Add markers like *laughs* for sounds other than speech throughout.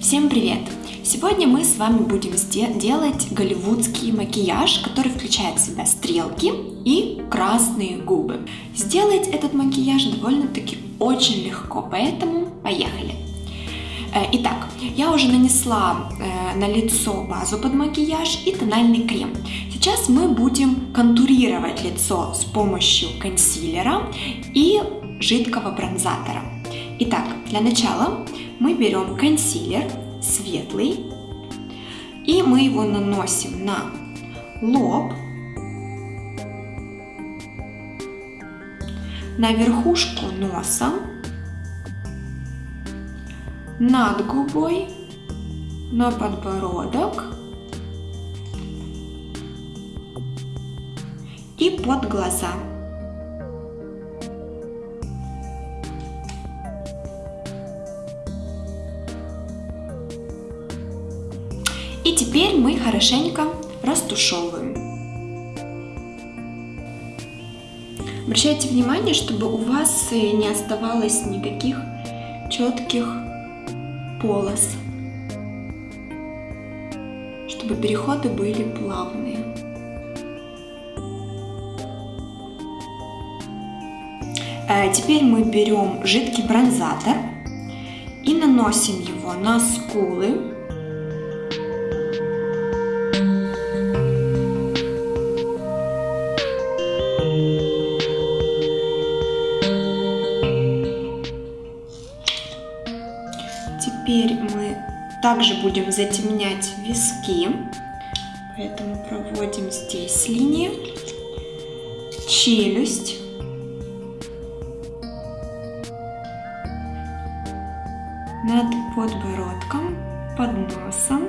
Всем привет! Сегодня мы с вами будем делать голливудский макияж, который включает в себя стрелки и красные губы. Сделать этот макияж довольно-таки очень легко, поэтому поехали! Э, итак, я уже нанесла э, на лицо базу под макияж и тональный крем. Сейчас мы будем контурировать лицо с помощью консилера и жидкого бронзатора. Итак, для начала мы берем консилер светлый и мы его наносим на лоб, на верхушку носа, над губой, на подбородок и под глаза. Теперь мы хорошенько растушевываем. Обращайте внимание, чтобы у вас не оставалось никаких четких полос, чтобы переходы были плавные. Э, теперь мы берем жидкий бронзатор и наносим его на скулы. Теперь мы также будем затемнять виски, поэтому проводим здесь линии, челюсть, над подбородком, под носом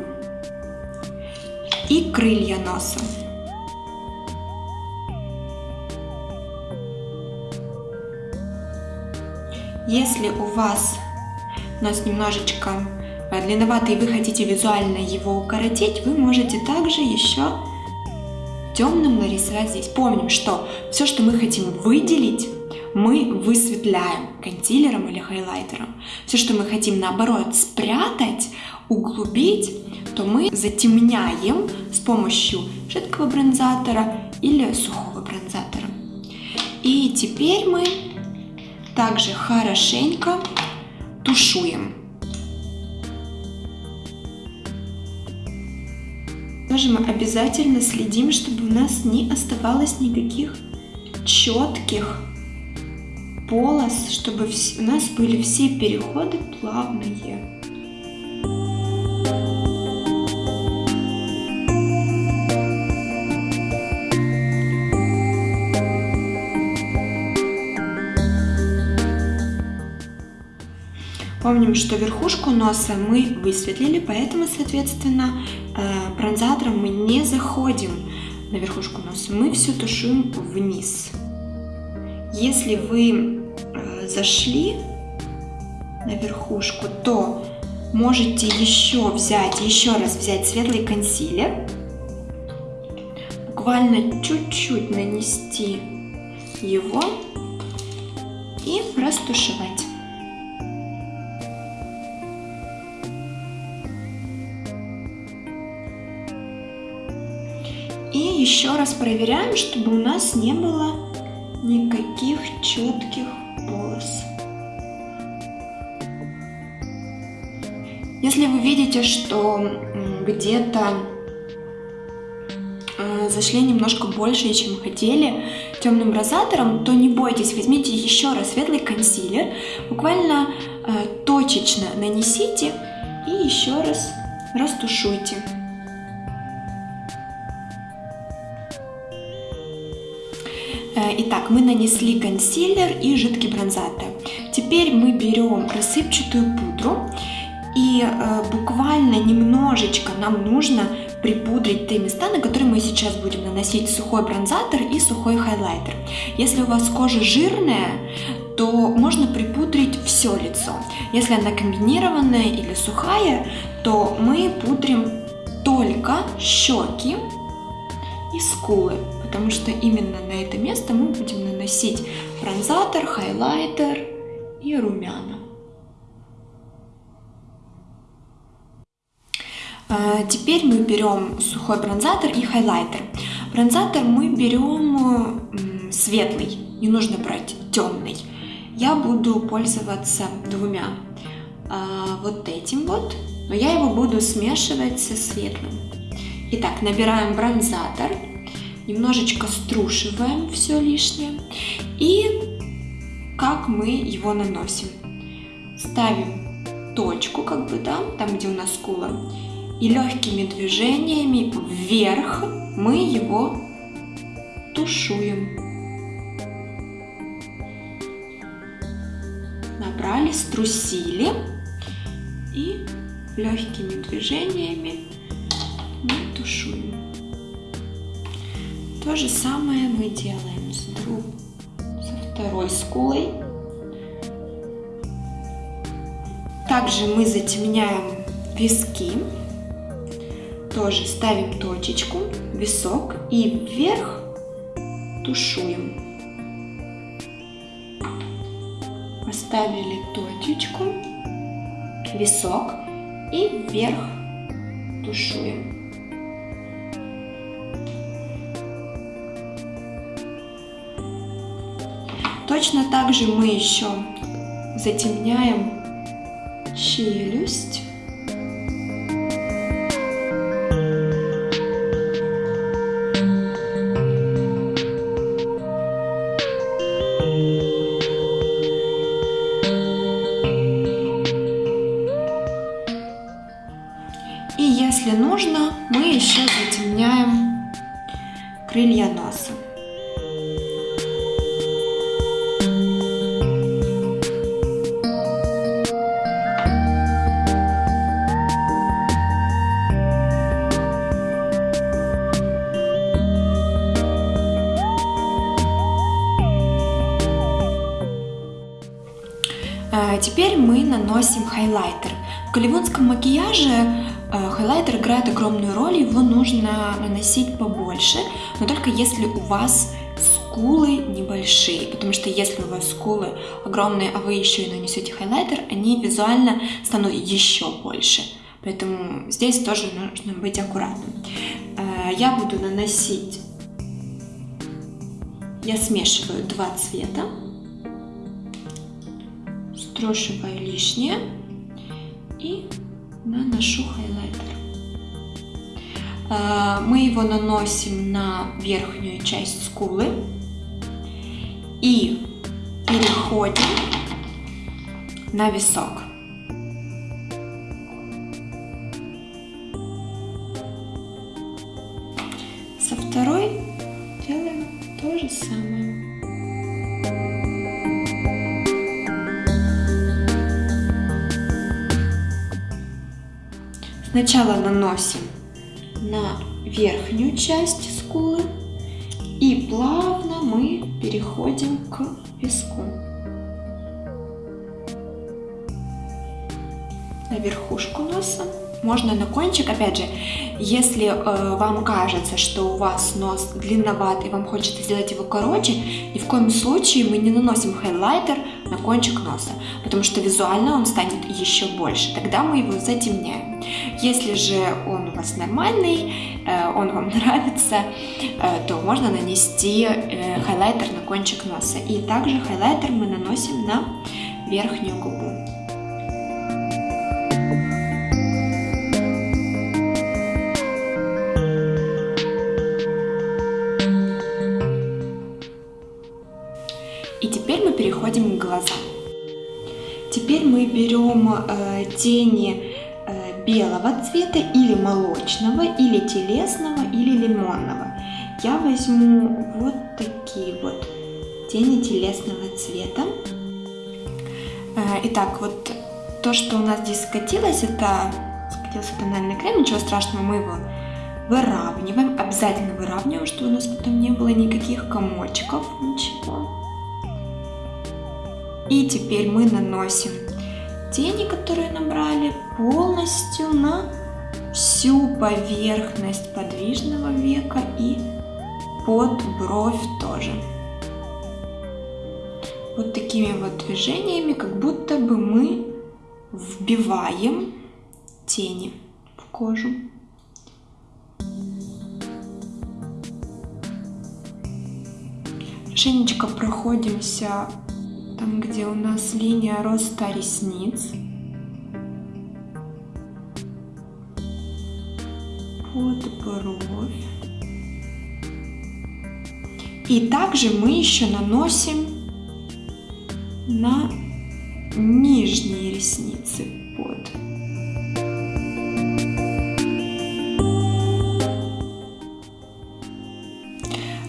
и крылья носа. Если у вас нос немножечко э, длинноватый вы хотите визуально его укоротить, вы можете также еще темным нарисовать здесь. Помним, что все, что мы хотим выделить, мы высветляем консилером или хайлайтером. Все, что мы хотим наоборот спрятать, углубить, то мы затемняем с помощью жидкого бронзатора или сухого бронзатора. И теперь мы также хорошенько тушуем. Тоже мы обязательно следим, чтобы у нас не оставалось никаких четких полос, чтобы у нас были все переходы плавные. Помним, что верхушку носа мы высветлили, поэтому, соответственно, э, бронзатором мы не заходим на верхушку носа, мы все тушуем вниз. Если вы э, зашли на верхушку, то можете еще взять, еще раз взять светлый консилер, буквально чуть-чуть нанести его и растушевать. Еще раз проверяем, чтобы у нас не было никаких четких полос. Если вы видите, что где-то э, зашли немножко больше, чем хотели темным розатором, то не бойтесь, возьмите еще раз светлый консилер, буквально э, точечно нанесите и еще раз растушуйте. Итак, мы нанесли консилер и жидкий бронзатор. Теперь мы берем рассыпчатую пудру и э, буквально немножечко нам нужно припудрить те места, на которые мы сейчас будем наносить сухой бронзатор и сухой хайлайтер. Если у вас кожа жирная, то можно припудрить все лицо. Если она комбинированная или сухая, то мы пудрим только щеки и скулы потому что именно на это место мы будем наносить бронзатор, хайлайтер и румяна. А, теперь мы берем сухой бронзатор и хайлайтер. Бронзатор мы берем светлый, не нужно брать темный. Я буду пользоваться двумя. А, вот этим вот, но я его буду смешивать со светлым. Итак, набираем бронзатор, немножечко струшиваем все лишнее и как мы его наносим. Ставим точку, как бы, да, там, где у нас скула, и легкими движениями вверх мы его тушуем. Набрали, струсили и легкими движениями То же самое мы делаем с, друг, со второй скулой. Также мы затемняем виски. Тоже ставим точечку, висок и вверх тушуем. Поставили точечку, висок и вверх тушуем. Точно так же мы еще затемняем челюсть. Наносим хайлайтер. В голливудском макияже э, хайлайтер играет огромную роль, его нужно наносить побольше, но только если у вас скулы небольшие, потому что если у вас скулы огромные, а вы еще и нанесете хайлайтер, они визуально станут еще больше. Поэтому здесь тоже нужно быть аккуратным. Э, я буду наносить, я смешиваю два цвета строшиваю лишнее и наношу хайлайтер. А, мы его наносим на верхнюю часть скулы и переходим на висок. Со второй делаем то же самое. Сначала наносим на верхнюю часть скулы и плавно мы переходим к виску. На верхушку носа. Можно на кончик, опять же, если э, вам кажется, что у вас нос длинноватый, вам хочется сделать его короче, ни в коем случае мы не наносим хайлайтер на кончик носа, потому что визуально он станет еще больше, тогда мы его затемняем. Если же он у вас нормальный, э, он вам *laughs* нравится, э, то можно нанести э, хайлайтер на кончик носа. И также хайлайтер мы наносим на верхнюю губу. Переходим к. Теперь мы берем э, тени э, белого цвета или молочного, или телесного, или лимонного. Я возьму вот такие вот тени телесного цвета. Э, итак, вот то, что у нас здесь скатилось, это скатился тональный крем, ничего страшного, мы его выравниваем, обязательно выравниваем, чтобы у нас потом не было никаких комочков, ничего. И теперь мы наносим тени, которые набрали, полностью на всю поверхность подвижного века и под бровь тоже. Вот такими вот движениями, как будто бы мы вбиваем тени в кожу. Хорошенечко проходимся там, где у нас линия роста ресниц. Под бровь. И также мы еще наносим на нижние ресницы под.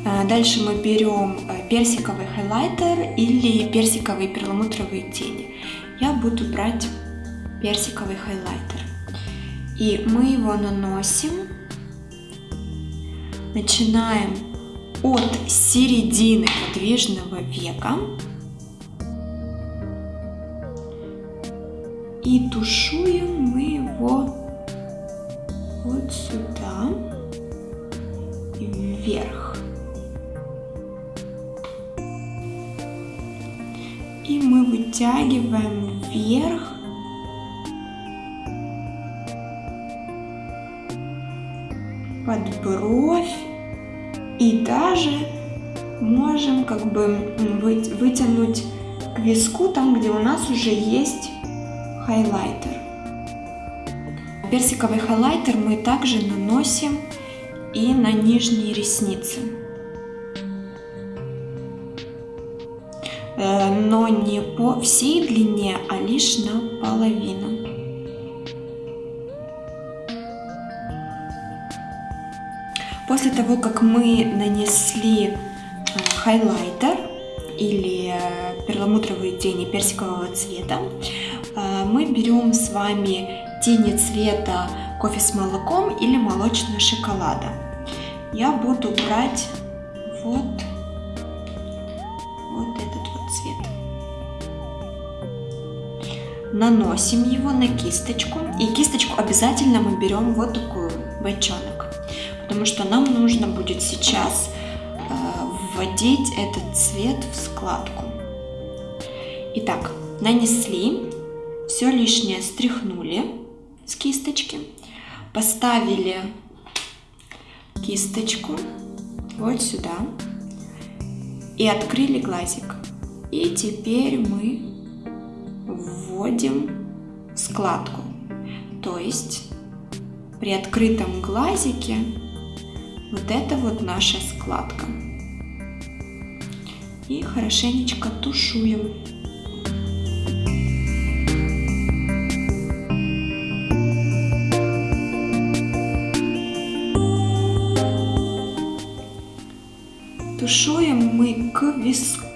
А, дальше мы берем персиковый хайлайтер или персиковые перламутровые тени. Я буду брать персиковый хайлайтер. И мы его наносим. Начинаем от середины подвижного века и тушуем мы его вот сюда и вверх. Вытягиваем вверх под бровь и даже можем как бы вытянуть к виску там, где у нас уже есть хайлайтер. Персиковый хайлайтер мы также наносим и на нижние ресницы. Но не по всей длине, а лишь наполовину. После того, как мы нанесли э, хайлайтер или э, перламутровые тени персикового цвета, э, мы берем с вами тени цвета кофе с молоком или молочного шоколада. Я буду брать вот цвет. Наносим его на кисточку. И кисточку обязательно мы берем вот такую, бочонок потому что нам нужно будет сейчас э, вводить этот цвет в складку. Итак, нанесли, все лишнее стряхнули с кисточки, поставили кисточку вот сюда и открыли глазик. И теперь мы вводим складку. То есть при открытом глазике вот это вот наша складка. И хорошенечко тушуем. Тушуем мы к виску.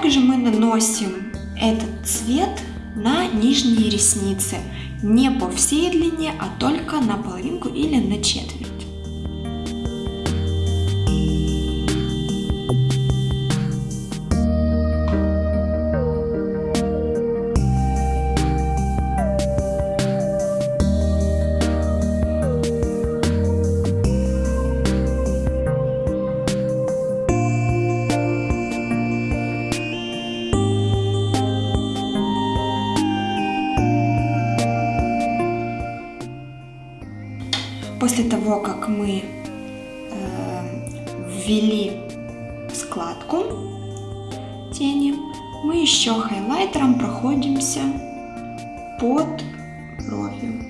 Также мы наносим этот цвет на нижние ресницы не по всей длине, а только на половинку или на четверть. Ввели складку тени, мы еще хайлайтером проходимся под бровью.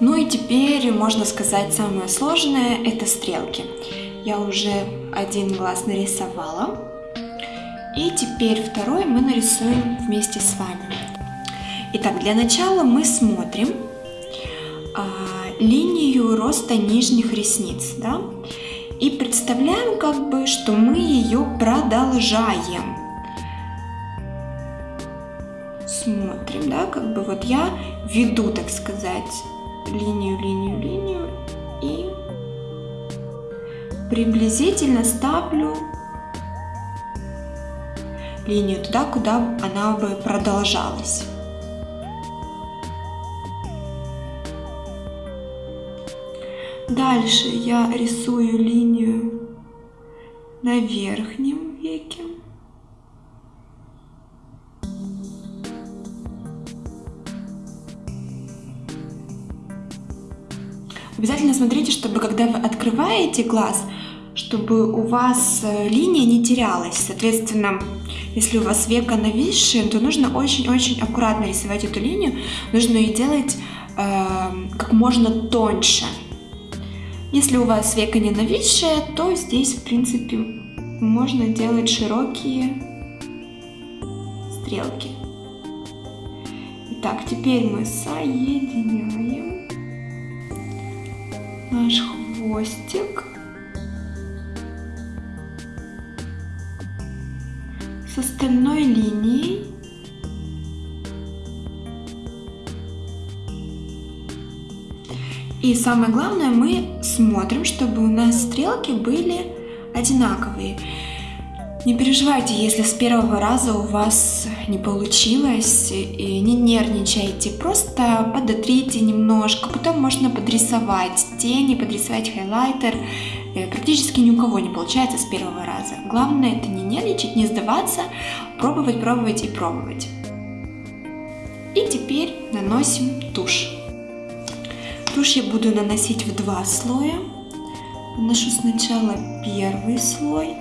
Ну и теперь, можно сказать, самое сложное – это стрелки. Я уже один глаз нарисовала. И теперь второй мы нарисуем вместе с вами. Итак, для начала мы смотрим а, линию роста нижних ресниц, да, и представляем как бы, что мы ее продолжаем. Смотрим, да, как бы вот я веду, так сказать, линию, линию, линию и приблизительно ставлю линию туда, куда она бы продолжалась. Дальше я рисую линию на верхнем веке. Обязательно смотрите, чтобы когда вы открываете глаз, чтобы у вас э, линия не терялась. Соответственно, если у вас века нависшие, то нужно очень-очень аккуратно рисовать эту линию. Нужно ее делать э, как можно тоньше. Если у вас века не нависшее, то здесь, в принципе, можно делать широкие стрелки. Итак, теперь мы соединяем наш хвостик с остальной линией. И самое главное, мы смотрим, чтобы у нас стрелки были одинаковые. Не переживайте, если с первого раза у вас не получилось, и не нервничайте, просто подотрите немножко, потом можно подрисовать тени, подрисовать хайлайтер. Э, практически ни у кого не получается с первого раза. Главное это не нервничать, не сдаваться, пробовать, пробовать и пробовать. И теперь наносим тушь. Тушь я буду наносить в два слоя. Наношу сначала первый слой,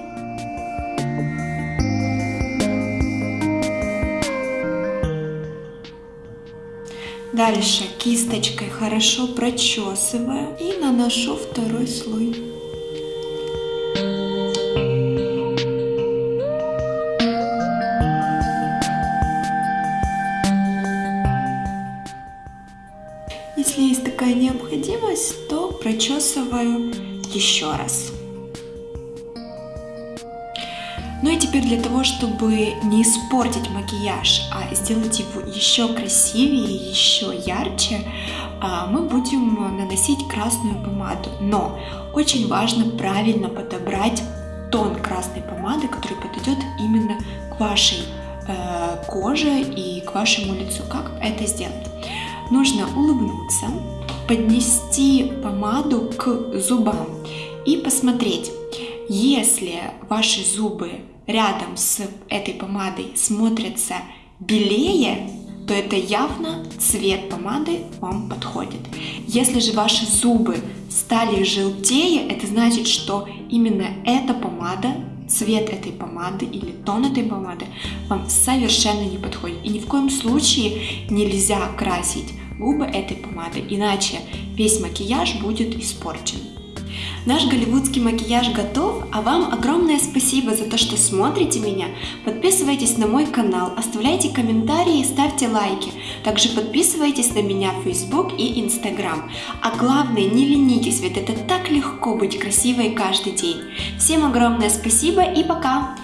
Дальше кисточкой хорошо прочесываю и наношу второй слой. Прочесываю еще раз. Ну и теперь для того, чтобы не испортить макияж, а сделать его еще красивее, еще ярче, а, мы будем наносить красную помаду. Но очень важно правильно подобрать тон красной помады, который подойдет именно к вашей э, коже и к вашему лицу. Как это сделать? Нужно улыбнуться, поднести помаду к зубам и посмотреть, если ваши зубы рядом с этой помадой смотрятся белее, то это явно цвет помады вам подходит. Если же ваши зубы стали желтее, это значит, что именно эта помада, цвет этой помады или тон этой помады вам совершенно не подходит. И ни в коем случае нельзя красить губы этой помадой, иначе весь макияж будет испорчен. Наш голливудский макияж готов, а вам огромное спасибо за то, что смотрите меня. Подписывайтесь на мой канал, оставляйте комментарии и ставьте лайки. Также подписывайтесь на меня в Facebook и Instagram. А главное, не ленитесь, ведь это так легко быть красивой каждый день. Всем огромное спасибо и пока!